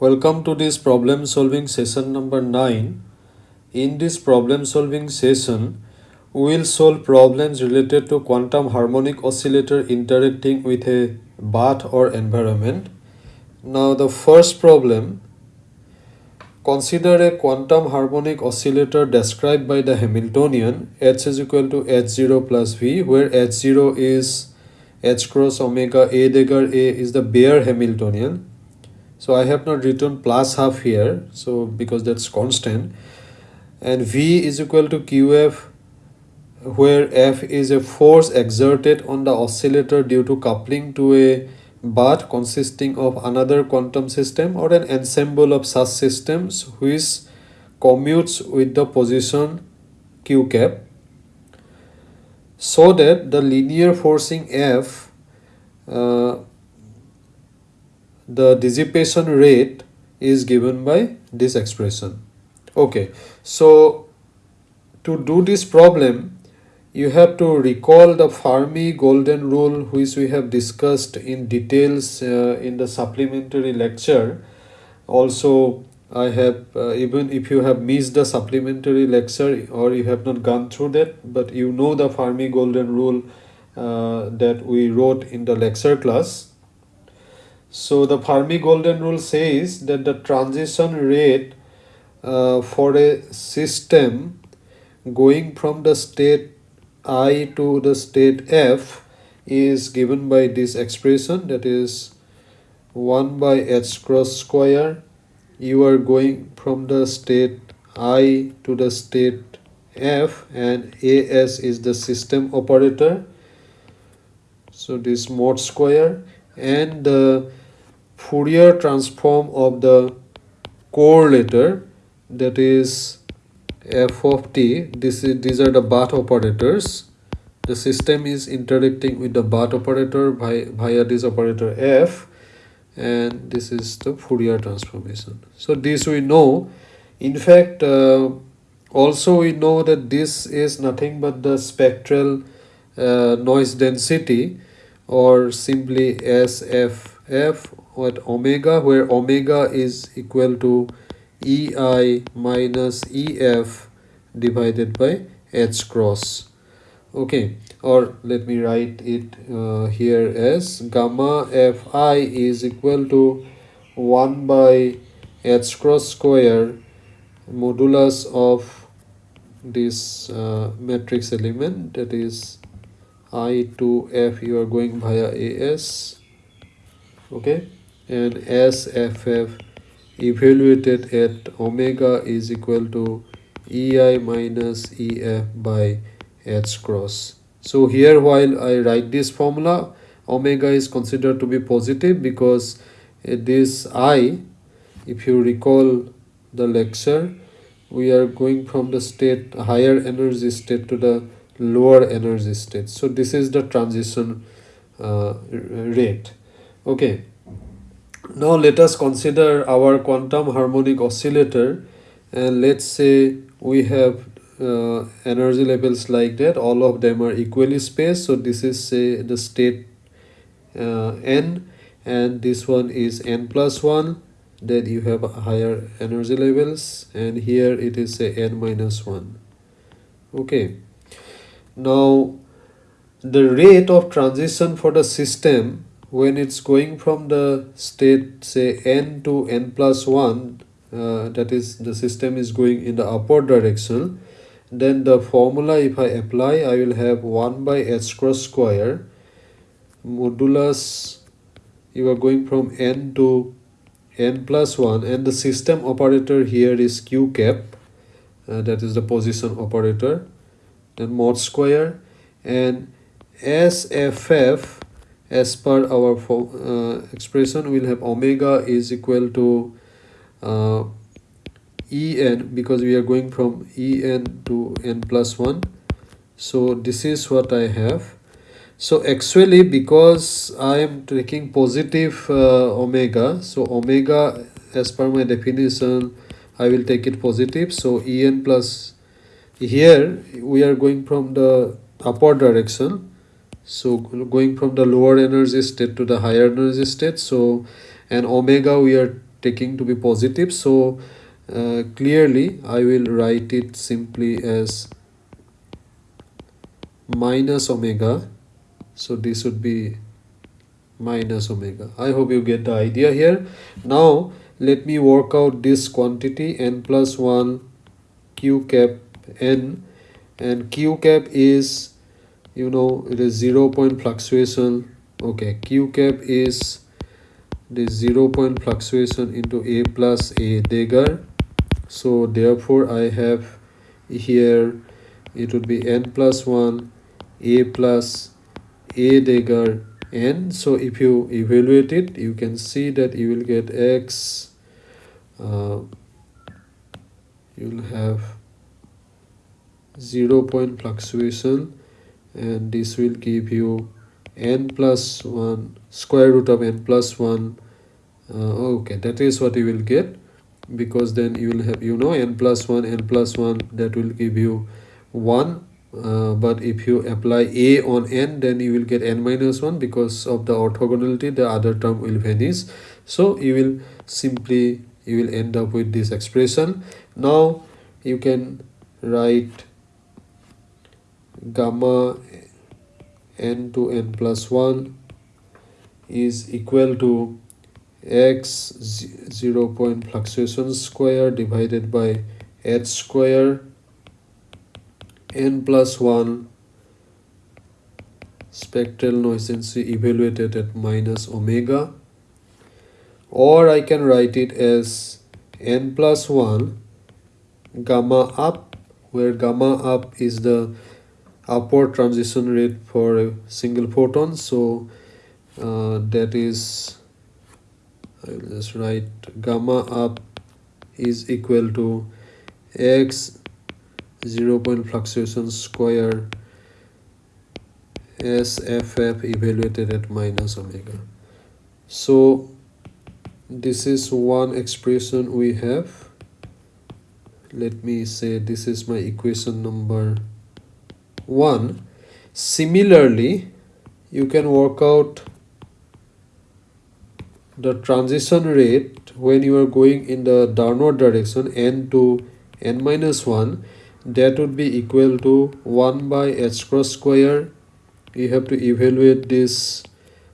Welcome to this problem solving session number 9. In this problem solving session, we will solve problems related to quantum harmonic oscillator interacting with a bath or environment. Now the first problem, consider a quantum harmonic oscillator described by the Hamiltonian h is equal to h0 plus v where h0 is h cross omega a dagger a is the bare Hamiltonian so I have not written plus half here so because that's constant. And V is equal to QF where F is a force exerted on the oscillator due to coupling to a bath consisting of another quantum system or an ensemble of such systems which commutes with the position q cap. So that the linear forcing F uh, the dissipation rate is given by this expression. Okay so to do this problem you have to recall the Fermi golden rule which we have discussed in details uh, in the supplementary lecture. Also I have uh, even if you have missed the supplementary lecture or you have not gone through that but you know the Fermi golden rule uh, that we wrote in the lecture class so the Fermi golden rule says that the transition rate uh, for a system going from the state i to the state f is given by this expression that is 1 by h cross square you are going from the state i to the state f and as is the system operator. So this mod square and the Fourier transform of the correlator that is f of t this is these are the bath operators. The system is interacting with the bath operator by via this operator f and this is the Fourier transformation. So this we know. In fact uh, also we know that this is nothing but the spectral uh, noise density or simply SFF at omega where omega is equal to ei minus ef divided by h cross. Okay or let me write it uh, here as gamma fi is equal to 1 by h cross square modulus of this uh, matrix element that is i to f you are going via as okay and SFF evaluated at omega is equal to EI minus EF by H cross. So here while I write this formula, omega is considered to be positive because this I, if you recall the lecture, we are going from the state higher energy state to the lower energy state. So this is the transition uh, rate. Okay now let us consider our quantum harmonic oscillator and let's say we have uh, energy levels like that. All of them are equally spaced. So this is say the state uh, n and this one is n plus 1 then you have higher energy levels and here it is say n minus 1 okay. Now the rate of transition for the system when it's going from the state say n to n plus 1 uh, that is the system is going in the upward direction then the formula if I apply I will have 1 by h cross square modulus you are going from n to n plus 1 and the system operator here is q cap uh, that is the position operator then mod square and sff as per our uh, expression we'll have omega is equal to uh, en because we are going from en to n plus 1 so this is what i have. So actually because i am taking positive uh, omega so omega as per my definition i will take it positive. So en plus here we are going from the upward direction so going from the lower energy state to the higher energy state so and omega we are taking to be positive. So uh, clearly I will write it simply as minus omega. So this would be minus omega. I hope you get the idea here. Now let me work out this quantity n plus 1 q cap n. And q cap is you know it is zero point fluctuation. Okay q cap is the zero point fluctuation into a plus a dagger so therefore i have here it would be n plus 1 a plus a dagger n. So if you evaluate it you can see that you will get x uh, you will have zero point fluctuation and this will give you n plus 1 square root of n plus 1 uh, okay that is what you will get because then you will have you know n plus 1 n plus 1 that will give you 1 uh, but if you apply a on n then you will get n minus 1 because of the orthogonality the other term will vanish. So you will simply you will end up with this expression. Now you can write gamma n to n plus 1 is equal to x 0 point fluctuation square divided by h square n plus 1 spectral noise density evaluated at minus omega. Or I can write it as n plus 1 gamma up where gamma up is the upward transition rate for a single photon so uh, that is I will just write gamma up is equal to x 0 point fluctuation square SFF evaluated at minus omega. So this is one expression we have. Let me say this is my equation number 1 similarly you can work out the transition rate when you are going in the downward direction n to n minus 1 that would be equal to 1 by h cross square. You have to evaluate this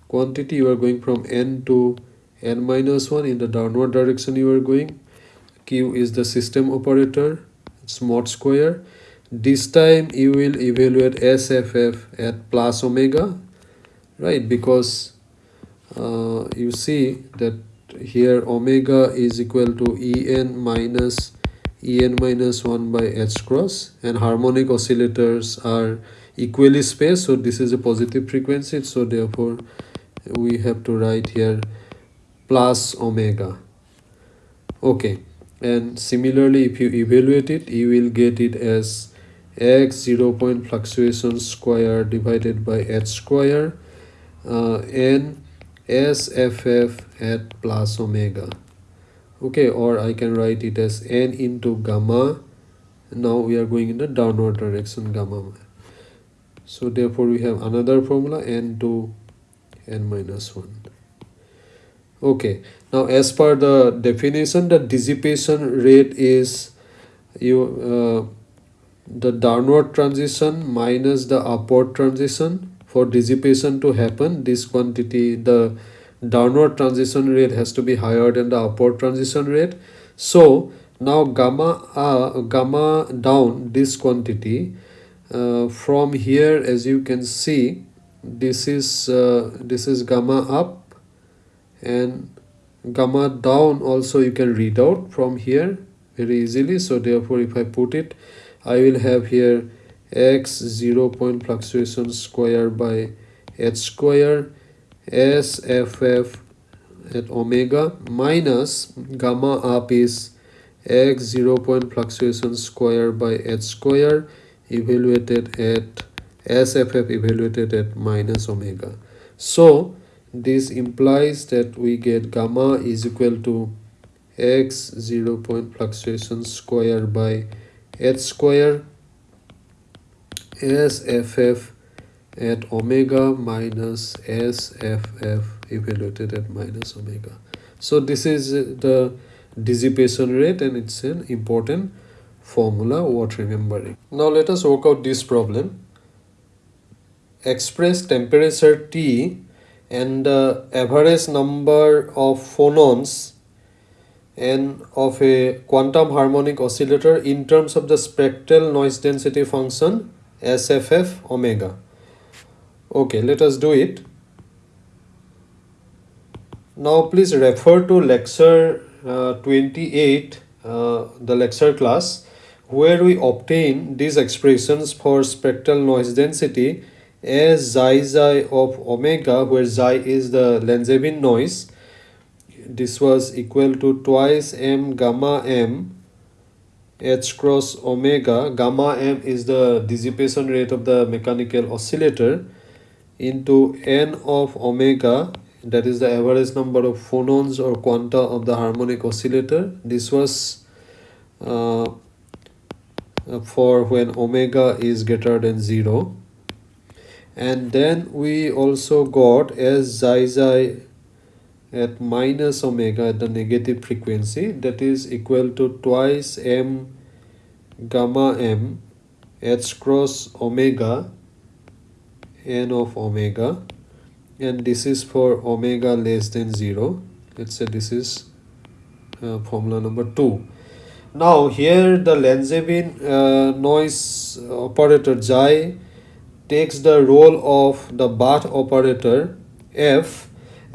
quantity. You are going from n to n minus 1 in the downward direction you are going. Q is the system operator. It's mod square this time you will evaluate sff at plus omega right? Because uh, you see that here omega is equal to en minus en minus 1 by h cross and harmonic oscillators are equally spaced so this is a positive frequency so therefore we have to write here plus omega. Okay and similarly if you evaluate it you will get it as x 0 point fluctuation square divided by h square uh, and sff at plus omega. Okay or i can write it as n into gamma. Now we are going in the downward direction gamma so therefore we have another formula n to n minus 1 okay now as per the definition the dissipation rate is you uh, the downward transition minus the upward transition for dissipation to happen this quantity the downward transition rate has to be higher than the upward transition rate. So now gamma uh, gamma down this quantity uh, from here as you can see this is uh, this is gamma up and gamma down also you can read out from here very easily. So therefore if i put it I will have here x 0 point fluctuation square by h square SFF at omega minus gamma up is x 0 point fluctuation square by h square evaluated at SFF evaluated at minus omega. So this implies that we get gamma is equal to x 0 point fluctuation square by h square SFF at omega minus SFF evaluated at minus omega. so this is the dissipation rate and it's an important formula worth remembering now let us work out this problem express temperature T and the average number of phonons n of a quantum harmonic oscillator in terms of the spectral noise density function SFF omega. Okay, let us do it. Now please refer to lecture uh, 28, uh, the lecture class, where we obtain these expressions for spectral noise density as xi xi of omega, where xi is the Langevin noise. This was equal to twice m gamma m h cross omega. Gamma m is the dissipation rate of the mechanical oscillator into n of omega. That is the average number of phonons or quanta of the harmonic oscillator. This was uh, for when omega is greater than 0 and then we also got as xi xi at minus omega at the negative frequency that is equal to twice m gamma m h cross omega n of omega and this is for omega less than 0 let's say this is uh, formula number 2 now here the Langevin uh, noise operator xi takes the role of the Bath operator f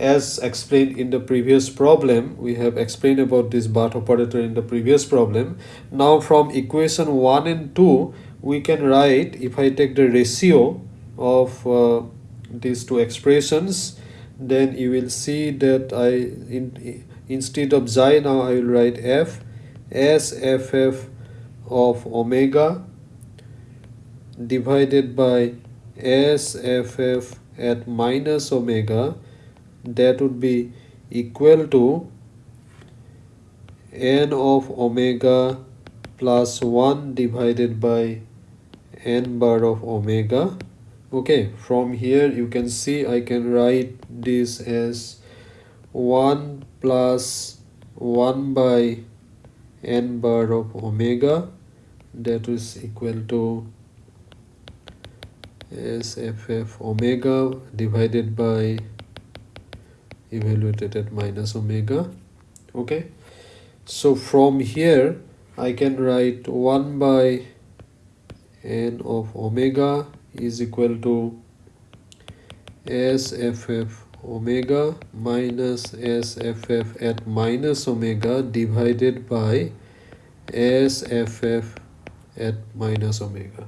as explained in the previous problem we have explained about this Bath operator in the previous problem. Now from equation 1 and 2 we can write if I take the ratio of uh, these two expressions then you will see that I in, instead of xi now I will write f s f f of omega divided by s f f at minus omega that would be equal to n of omega plus 1 divided by n bar of omega. Okay from here you can see I can write this as 1 plus 1 by n bar of omega. That is equal to sff omega divided by evaluated at minus omega okay? So from here I can write 1 by n of omega is equal to sff omega minus sff at minus omega divided by sff at minus omega.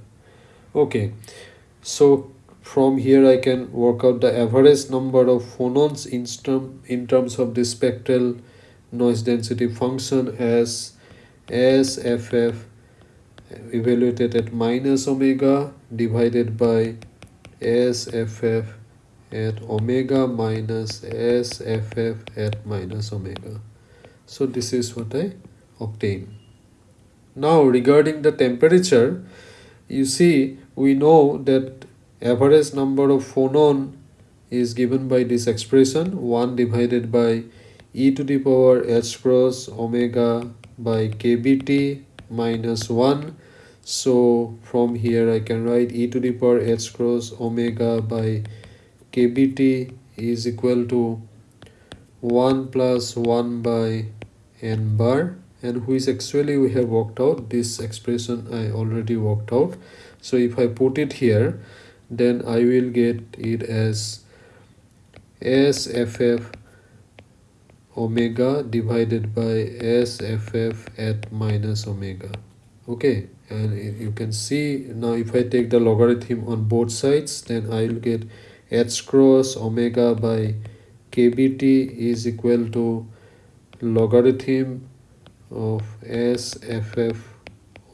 Okay so from here I can work out the average number of phonons in, term, in terms of the spectral noise density function as SFF evaluated at minus omega divided by SFF at omega minus SFF at minus omega. So this is what I obtain. Now regarding the temperature, you see we know that average number of phonon is given by this expression 1 divided by e to the power h cross omega by kbt minus 1 so from here I can write e to the power h cross omega by kbt is equal to 1 plus 1 by n bar. And which actually we have worked out? This expression I already worked out. So if I put it here then I will get it as SFF omega divided by SFF at minus omega. Okay and you can see now if I take the logarithm on both sides then I will get h cross omega by kbt is equal to logarithm of SFF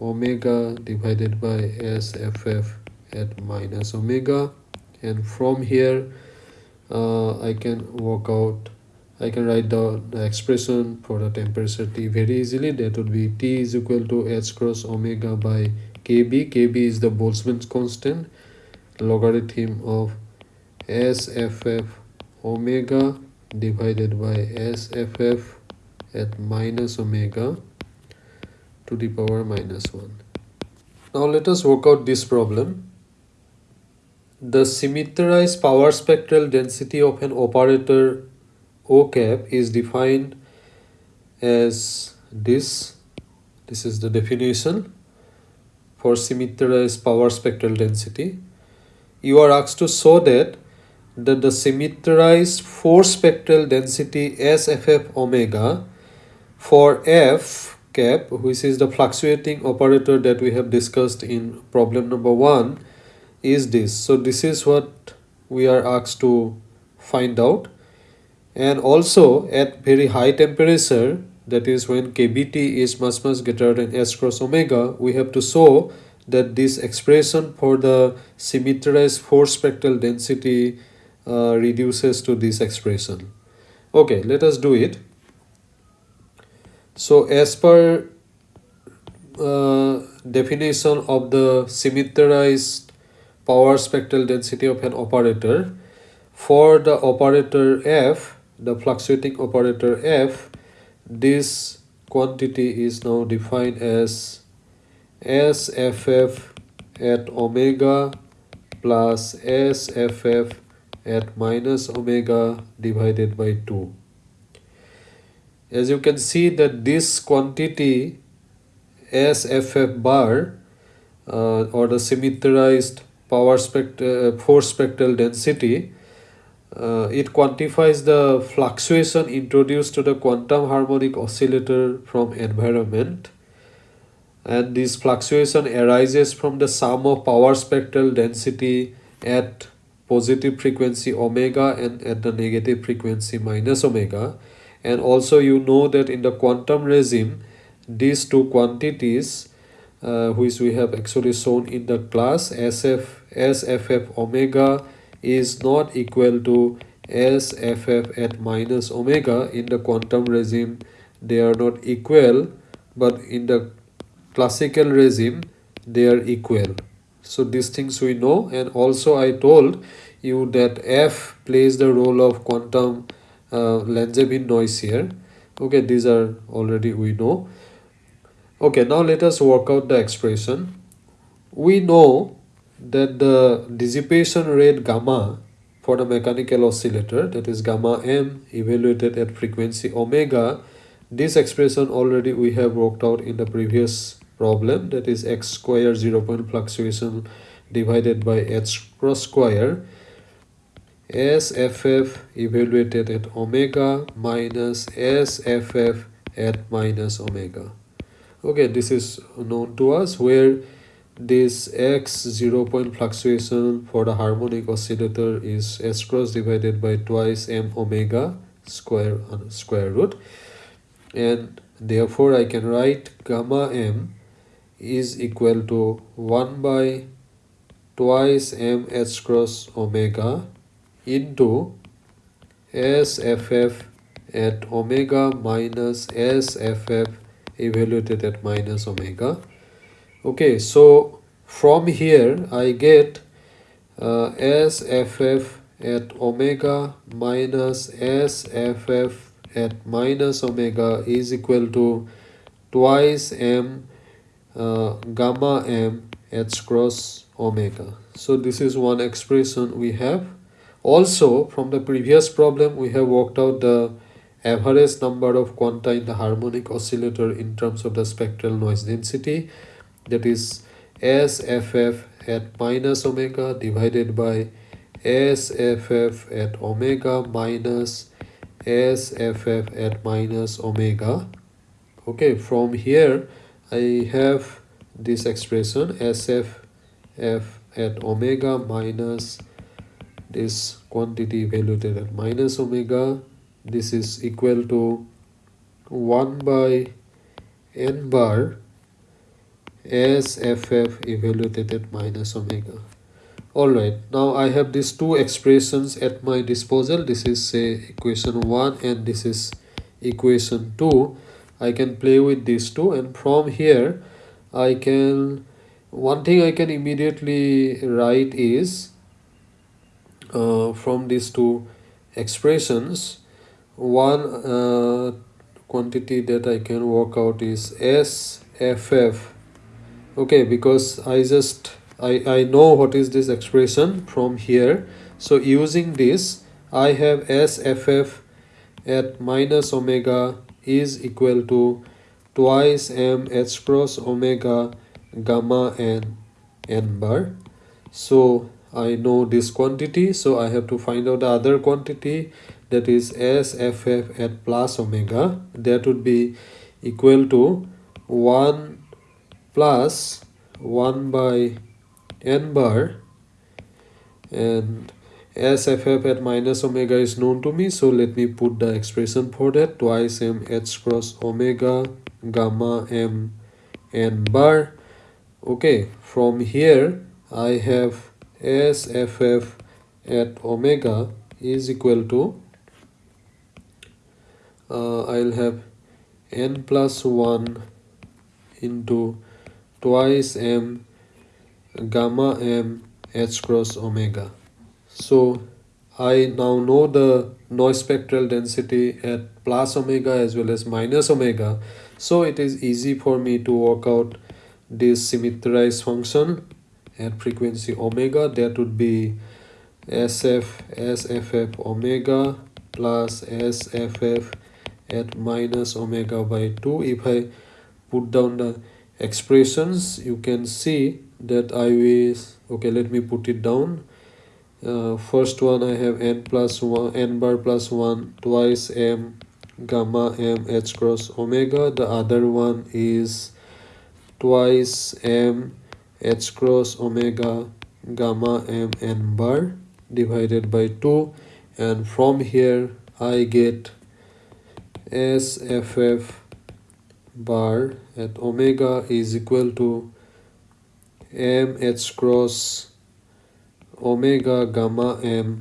omega divided by SFF at minus omega and from here uh, I can work out I can write down the expression for the temperature T very easily that would be T is equal to h cross omega by kb kb is the Boltzmann's constant logarithm of SFF omega divided by sff at minus omega to the power minus 1. Now let us work out this problem. The symmetrized power spectral density of an operator O cap is defined as this. This is the definition for symmetrized power spectral density. You are asked to show that that the symmetrized force spectral density SFF omega for F cap which is the fluctuating operator that we have discussed in problem number one is this. So this is what we are asked to find out and also at very high temperature that is when kBt is much much greater than S cross omega we have to show that this expression for the symmetrized force spectral density uh, reduces to this expression. Okay, let us do it. So as per uh, definition of the symmetrized power spectral density of an operator, for the operator f, the fluctuating operator f, this quantity is now defined as SFF at omega plus SFF at minus omega divided by 2. As you can see that this quantity SFF bar uh, or the symmetrized power spect uh, force spectral density uh, it quantifies the fluctuation introduced to the quantum harmonic oscillator from environment. And this fluctuation arises from the sum of power spectral density at positive frequency omega and at the negative frequency minus omega. And also you know that in the quantum regime these two quantities uh, which we have actually shown in the class sf sff omega is not equal to sff at minus omega. In the quantum regime they are not equal but in the classical regime they are equal. So these things we know. And also I told you that F plays the role of quantum uh, Langevin noise here. Okay these are already we know. Okay now let us work out the expression. We know that the dissipation rate gamma for the mechanical oscillator that is gamma m evaluated at frequency omega this expression already we have worked out in the previous problem that is x square zero point fluctuation divided by h cross square SFF evaluated at omega minus SFF at minus omega. Okay, this is known to us where this x zero point fluctuation for the harmonic oscillator is s cross divided by twice m omega square uh, square root and therefore I can write gamma m is equal to 1 by twice m h cross omega into SFF at omega minus SFF evaluated at minus omega. Okay, so from here I get uh, SFF at omega minus SFF at minus omega is equal to twice m uh, gamma m h cross omega. So this is one expression we have. Also from the previous problem we have worked out the average number of quanta in the harmonic oscillator in terms of the spectral noise density that is SFF at minus omega divided by SFF at omega minus SFF at minus omega. Okay from here I have this expression SFF at omega minus this quantity evaluated at minus omega. This is equal to 1 by n bar sff evaluated at minus omega. Alright now I have these two expressions at my disposal. This is say equation 1 and this is equation 2 I can play with these two and from here I can one thing I can immediately write is uh, from these two expressions one uh, quantity that I can work out is SFF okay because I just I, I know what is this expression from here. So using this I have SFF at minus omega is equal to twice m h cross omega gamma n n bar. So I know this quantity. So I have to find out the other quantity that is SFF at plus omega. That would be equal to 1 plus 1 by n bar. And SFF at minus omega is known to me so let me put the expression for that. Twice m h cross omega gamma m n bar. Okay from here I have SFF at omega is equal to uh, I'll have n plus 1 into twice m gamma m h cross omega. So I now know the noise spectral density at plus omega as well as minus omega. So it is easy for me to work out this symmetrized function at frequency omega. That would be sf sff omega plus sff at minus omega by 2 if i put down the expressions you can see that i will okay let me put it down. Uh, first one i have n plus 1 n bar plus 1 twice m gamma m h cross omega. The other one is twice m h cross omega gamma m n bar divided by 2 and from here I get SFF bar at omega is equal to m h cross omega gamma m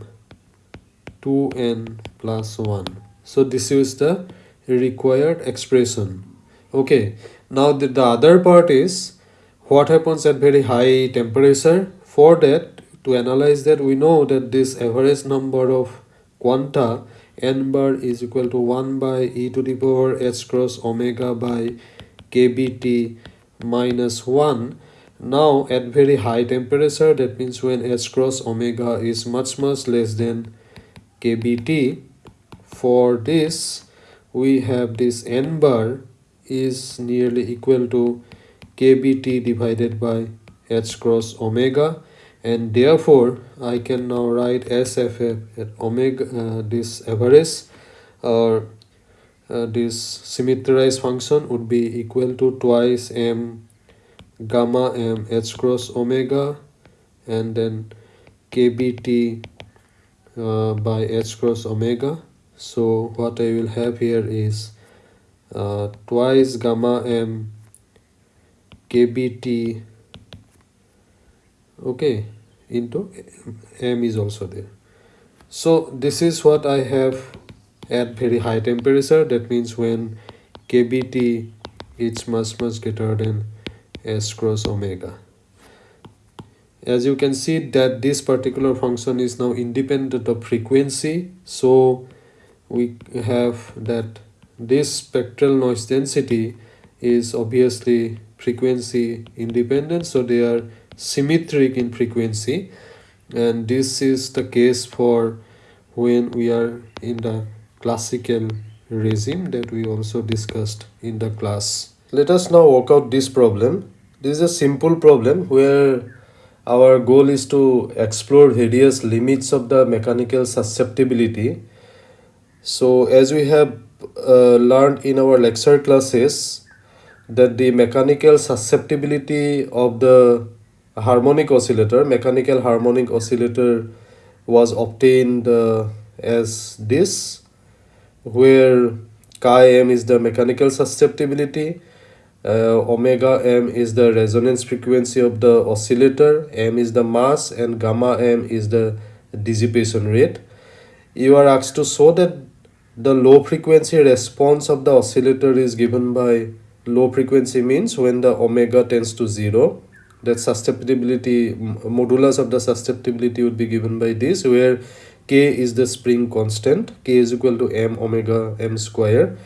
2n plus 1 so this is the required expression. Okay. Now the, the other part is what happens at very high temperature. For that to analyze that we know that this average number of quanta n bar is equal to 1 by e to the power h cross omega by kbt minus 1 now at very high temperature that means when h cross omega is much much less than kbt. For this we have this n bar is nearly equal to kbt divided by h cross omega and therefore I can now write SFF at omega uh, this average or uh, this symmetrized function would be equal to twice m gamma m h cross omega and then kbt uh, by h cross omega. So what I will have here is uh, twice gamma m kbt okay into m is also there. So this is what i have at very high temperature. That means when kbt is much much greater than s cross omega. As you can see that this particular function is now independent of frequency. So we have that this spectral noise density is obviously frequency independent. So they are symmetric in frequency and this is the case for when we are in the classical regime that we also discussed in the class. Let us now work out this problem. This is a simple problem where our goal is to explore various limits of the mechanical susceptibility. So as we have uh, learned in our lecture classes that the mechanical susceptibility of the harmonic oscillator mechanical harmonic oscillator was obtained uh, as this where chi m is the mechanical susceptibility uh, omega m is the resonance frequency of the oscillator m is the mass and gamma m is the dissipation rate. You are asked to show that the low frequency response of the oscillator is given by low frequency means when the omega tends to zero that susceptibility modulus of the susceptibility would be given by this where k is the spring constant k is equal to m omega m square.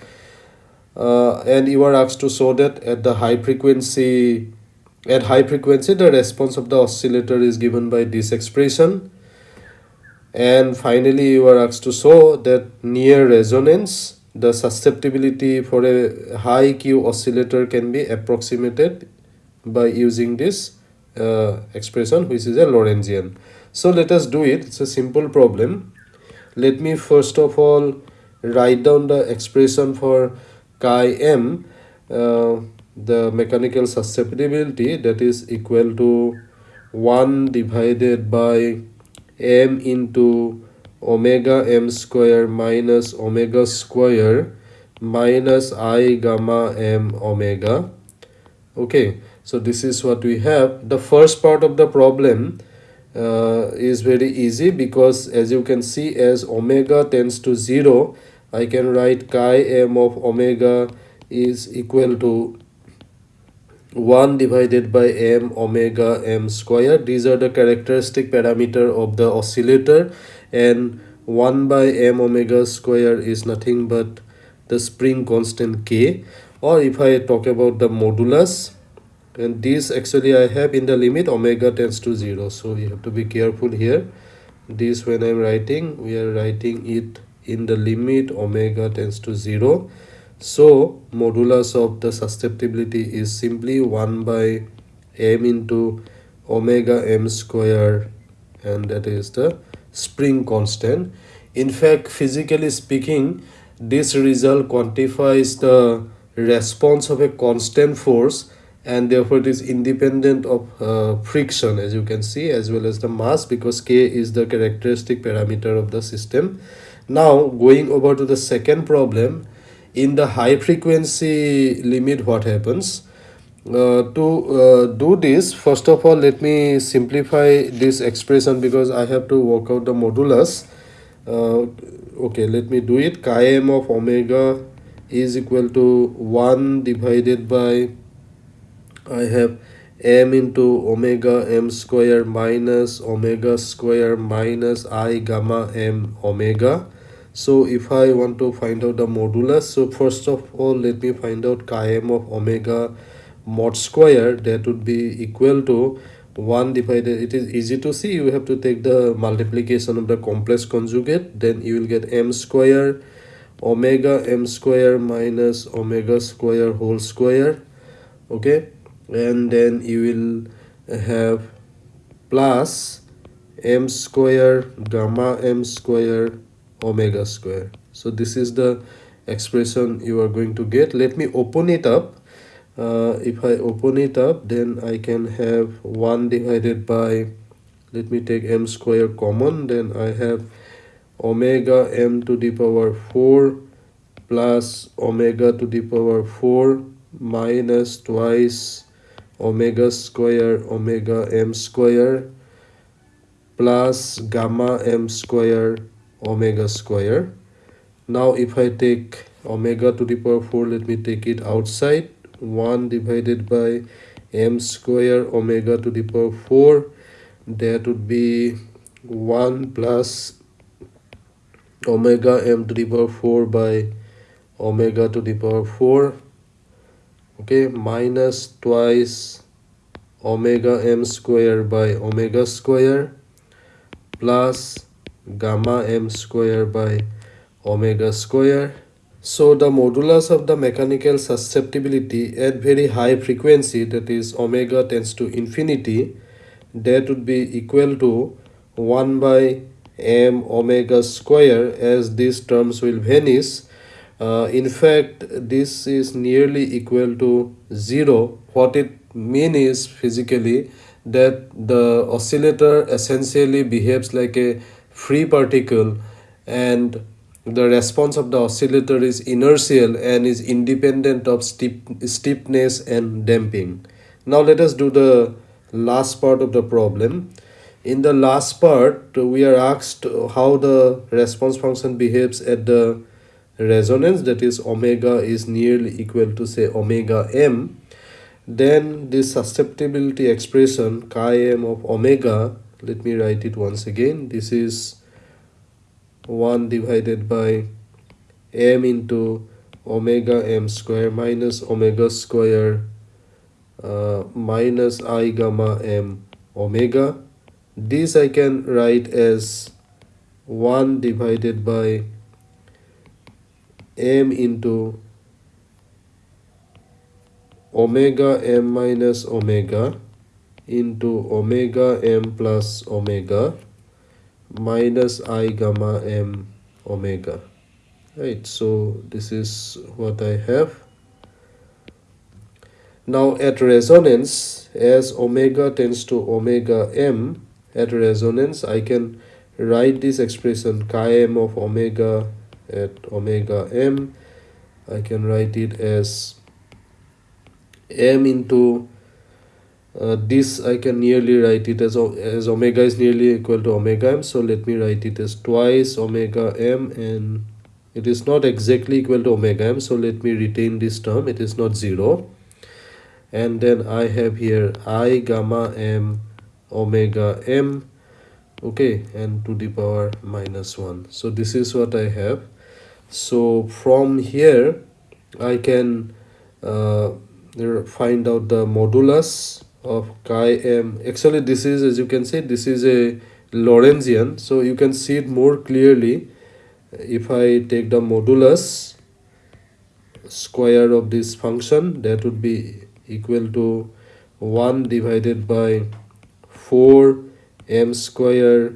Uh, and you are asked to show that at the high frequency at high frequency the response of the oscillator is given by this expression. And finally you are asked to show that near resonance the susceptibility for a high Q oscillator can be approximated by using this uh, expression which is a Lorentzian. So let us do it. It's a simple problem. Let me first of all write down the expression for chi m, uh, the mechanical susceptibility that is equal to 1 divided by m into omega m square minus omega square minus i gamma m omega okay so this is what we have. The first part of the problem uh, is very easy because as you can see as omega tends to 0 I can write chi m of omega is equal to 1 divided by m omega m square. These are the characteristic parameter of the oscillator and 1 by m omega square is nothing but the spring constant k. Or if i talk about the modulus and this actually i have in the limit omega tends to 0 so you have to be careful here. This when i'm writing we are writing it in the limit omega tends to 0 so modulus of the susceptibility is simply 1 by m into omega m square and that is the spring constant. In fact, physically speaking, this result quantifies the response of a constant force and therefore it is independent of uh, friction as you can see as well as the mass because k is the characteristic parameter of the system. Now going over to the second problem in the high frequency limit what happens? Uh, to uh, do this first of all let me simplify this expression because I have to work out the modulus. Uh, okay let me do it. Chi m of omega is equal to 1 divided by I have m into omega m square minus omega square minus i gamma m omega. So if I want to find out the modulus so first of all let me find out chi m of omega mod square that would be equal to 1 divided it is easy to see you have to take the multiplication of the complex conjugate then you will get m square omega m square minus omega square whole square okay and then you will have plus m square gamma m square omega square. So this is the expression you are going to get. Let me open it up. Uh, if I open it up then I can have 1 divided by let me take m square common then I have omega m to the power 4 plus omega to the power 4 minus twice omega square omega m square plus gamma m square omega square. Now if i take omega to the power 4 let me take it outside. 1 divided by m square omega to the power 4 that would be 1 plus omega m to the power 4 by omega to the power 4 okay minus twice omega m square by omega square plus gamma m square by omega square. So the modulus of the mechanical susceptibility at very high frequency that is omega tends to infinity that would be equal to 1 by m omega square as these terms will vanish. Uh, in fact this is nearly equal to 0 what it means is physically that the oscillator essentially behaves like a free particle and the response of the oscillator is inertial and is independent of steep, stiffness and damping. Now let us do the last part of the problem. In the last part, we are asked how the response function behaves at the resonance that is omega is nearly equal to say omega m. Then this susceptibility expression chi m of omega let me write it once again this is 1 divided by m into omega m square minus omega square uh, minus i gamma m omega this I can write as 1 divided by m into omega m minus omega into omega m plus omega minus i gamma m omega. Right so this is what I have. Now at resonance as omega tends to omega m at resonance I can write this expression chi m of omega at omega m. I can write it as m into uh, this I can nearly write it as, as omega is nearly equal to omega m. So let me write it as twice omega m and it is not exactly equal to omega m. So let me retain this term. It is not 0 and then I have here i gamma m omega m. Okay. And to the power minus 1 so this is what I have so from here I can uh, find out the modulus of chi m. Actually this is as you can see this is a Lorentzian. So you can see it more clearly if I take the modulus square of this function that would be equal to 1 divided by 4 m square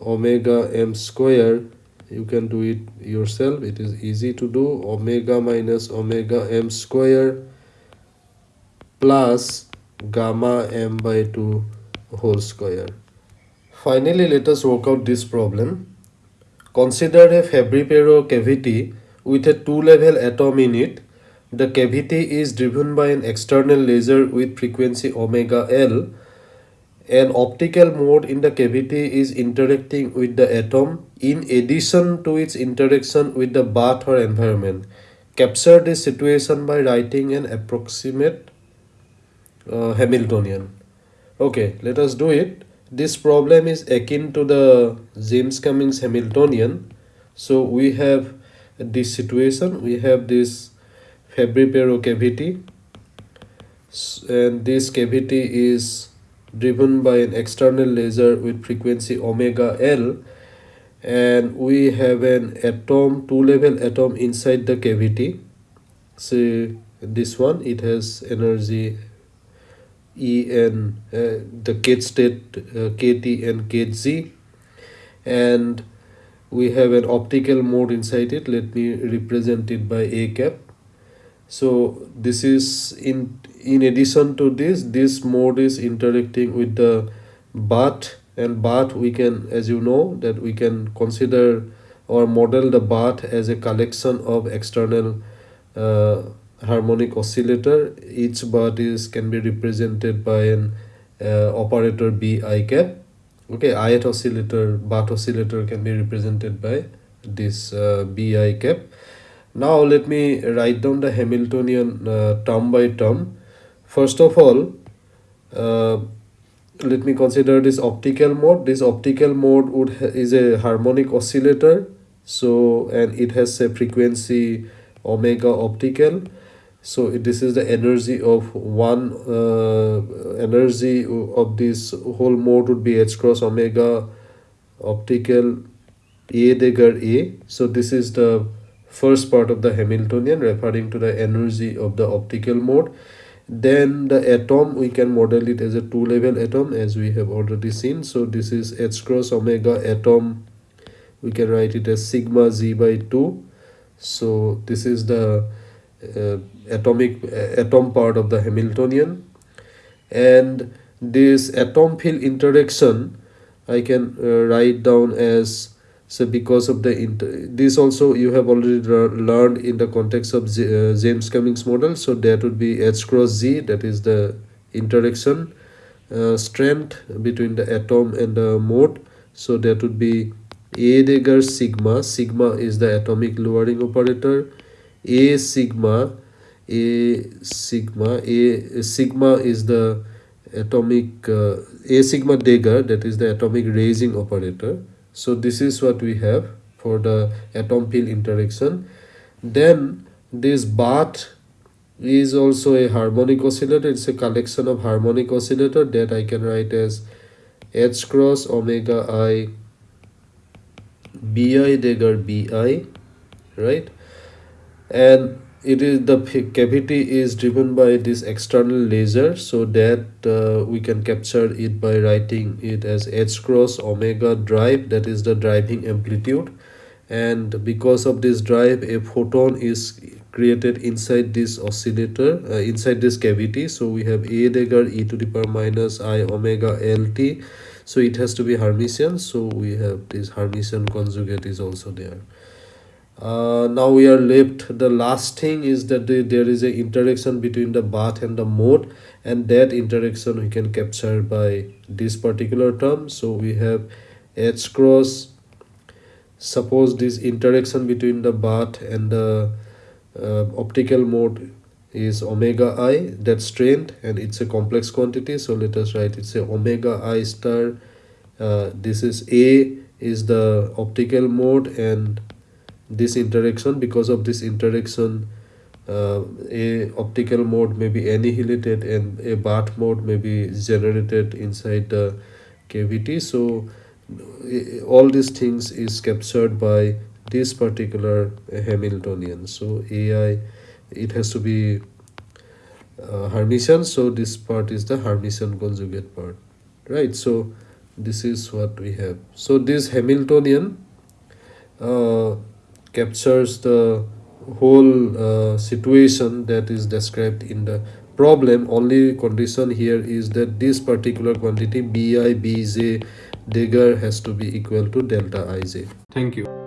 omega m square you can do it yourself it is easy to do omega minus omega m square plus gamma m by 2 whole square. Finally, let us work out this problem. Consider a Fabry-Pérot cavity with a two-level atom in it. The cavity is driven by an external laser with frequency omega L. An optical mode in the cavity is interacting with the atom in addition to its interaction with the bath or environment. Capture this situation by writing an approximate uh, Hamiltonian. Okay, let us do it. This problem is akin to the Jaynes Cummings Hamiltonian. So we have this situation. We have this Fabry-Pérot cavity and this cavity is driven by an external laser with frequency omega L and we have an atom two level atom inside the cavity. So this one it has energy En, uh, the kth state uh, Kt and Kz and we have an optical mode inside it. Let me represent it by a cap. So this is in in addition to this this mode is interacting with the bath and bath we can as you know that we can consider or model the bath as a collection of external uh, harmonic oscillator. Each bath is can be represented by an uh, operator b i cap. Okay ith oscillator bath oscillator can be represented by this uh, bi cap. Now let me write down the hamiltonian uh, term by term first of all uh, let me consider this optical mode. This optical mode would is a harmonic oscillator so and it has a frequency omega optical. So this is the energy of one uh, energy of this whole mode would be h cross omega optical a dagger a. So this is the first part of the hamiltonian referring to the energy of the optical mode then the atom we can model it as a two level atom as we have already seen. So this is h cross omega atom. We can write it as sigma z by 2 so this is the uh, atomic uh, atom part of the Hamiltonian. And this atom field interaction I can uh, write down as so because of the inter this also you have already learned in the context of Z, uh, Jaynes Cummings model. So that would be H cross Z that is the interaction uh, strength between the atom and the mode. So that would be A dagger sigma. Sigma is the atomic lowering operator. A sigma a sigma a sigma is the atomic uh, a sigma dagger that is the atomic raising operator so this is what we have for the atom field interaction. Then this bath is also a harmonic oscillator. It's a collection of harmonic oscillator that i can write as h cross omega i bi dagger bi right? And it is the cavity is driven by this external laser so that uh, we can capture it by writing it as h cross omega drive that is the driving amplitude. And because of this drive a photon is created inside this oscillator uh, inside this cavity. So we have a dagger e to the power minus i omega lt so it has to be hermitian so we have this hermitian conjugate is also there uh, now we are left. The last thing is that the, there is a interaction between the bath and the mode and that interaction we can capture by this particular term. So we have h cross. Suppose this interaction between the bath and the uh, optical mode is omega i that's strained and it's a complex quantity. So let us write it's a omega i star. Uh, this is a is the optical mode and this interaction because of this interaction uh, a optical mode may be annihilated and a bath mode may be generated inside the cavity. So all these things is captured by this particular Hamiltonian. So AI it has to be uh, Hermitian so this part is the Hermitian conjugate part right? So this is what we have. So this Hamiltonian uh, captures the whole uh, situation that is described in the problem. Only condition here is that this particular quantity bi bj dagger has to be equal to delta ij thank you